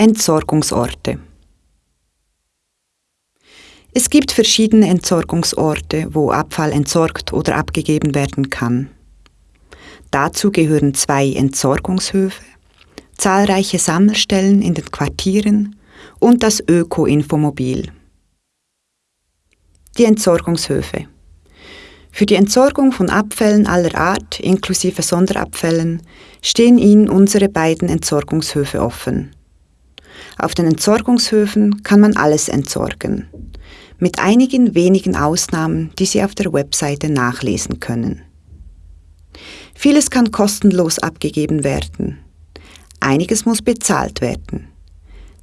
Entsorgungsorte Es gibt verschiedene Entsorgungsorte, wo Abfall entsorgt oder abgegeben werden kann. Dazu gehören zwei Entsorgungshöfe, zahlreiche Sammelstellen in den Quartieren und das Öko-Infomobil. Die Entsorgungshöfe für die Entsorgung von Abfällen aller Art, inklusive Sonderabfällen, stehen Ihnen unsere beiden Entsorgungshöfe offen. Auf den Entsorgungshöfen kann man alles entsorgen, mit einigen wenigen Ausnahmen, die Sie auf der Webseite nachlesen können. Vieles kann kostenlos abgegeben werden. Einiges muss bezahlt werden.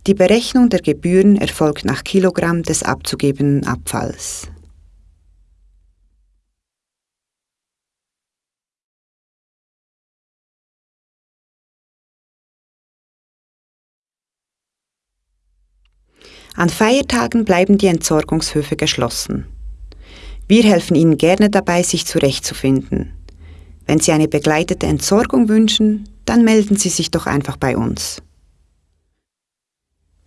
Die Berechnung der Gebühren erfolgt nach Kilogramm des abzugebenden Abfalls. An Feiertagen bleiben die Entsorgungshöfe geschlossen. Wir helfen Ihnen gerne dabei, sich zurechtzufinden. Wenn Sie eine begleitete Entsorgung wünschen, dann melden Sie sich doch einfach bei uns.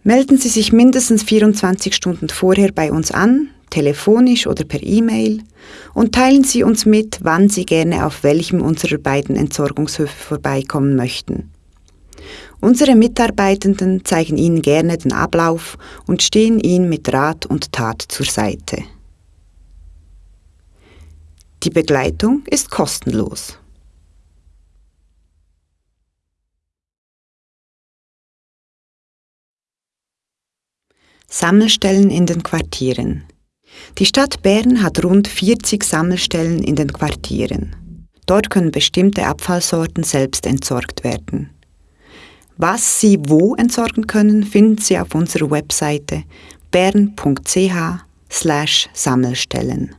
Melden Sie sich mindestens 24 Stunden vorher bei uns an, telefonisch oder per E-Mail, und teilen Sie uns mit, wann Sie gerne auf welchem unserer beiden Entsorgungshöfe vorbeikommen möchten. Unsere Mitarbeitenden zeigen Ihnen gerne den Ablauf und stehen Ihnen mit Rat und Tat zur Seite. Die Begleitung ist kostenlos. Sammelstellen in den Quartieren. Die Stadt Bern hat rund 40 Sammelstellen in den Quartieren. Dort können bestimmte Abfallsorten selbst entsorgt werden. Was Sie wo entsorgen können, finden Sie auf unserer Webseite bern.ch/sammelstellen.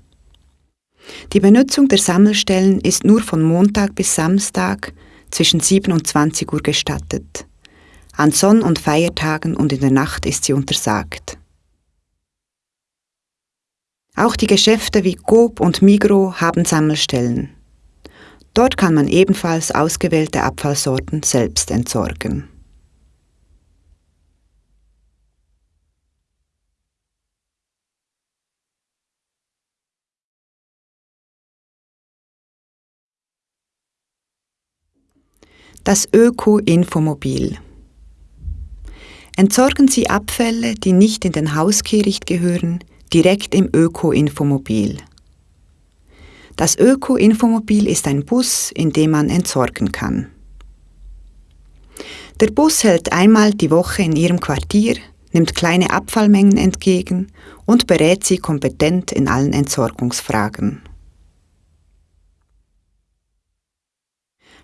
Die Benutzung der Sammelstellen ist nur von Montag bis Samstag zwischen 7 und 20 Uhr gestattet. An Sonn- und Feiertagen und in der Nacht ist sie untersagt. Auch die Geschäfte wie Coop und Migro haben Sammelstellen. Dort kann man ebenfalls ausgewählte Abfallsorten selbst entsorgen. Das Öko-Infomobil. Entsorgen Sie Abfälle, die nicht in den Hauskehricht gehören, direkt im Öko-Infomobil. Das Öko-Infomobil ist ein Bus, in dem man entsorgen kann. Der Bus hält einmal die Woche in Ihrem Quartier, nimmt kleine Abfallmengen entgegen und berät Sie kompetent in allen Entsorgungsfragen.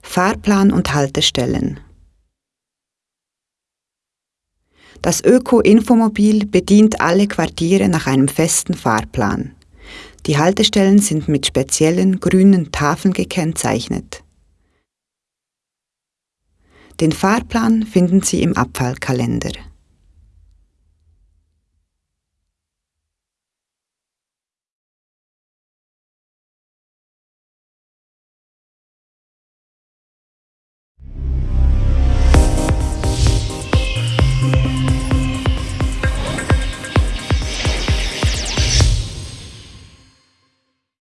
Fahrplan und Haltestellen. Das Öko-Infomobil bedient alle Quartiere nach einem festen Fahrplan. Die Haltestellen sind mit speziellen grünen Tafeln gekennzeichnet. Den Fahrplan finden Sie im Abfallkalender.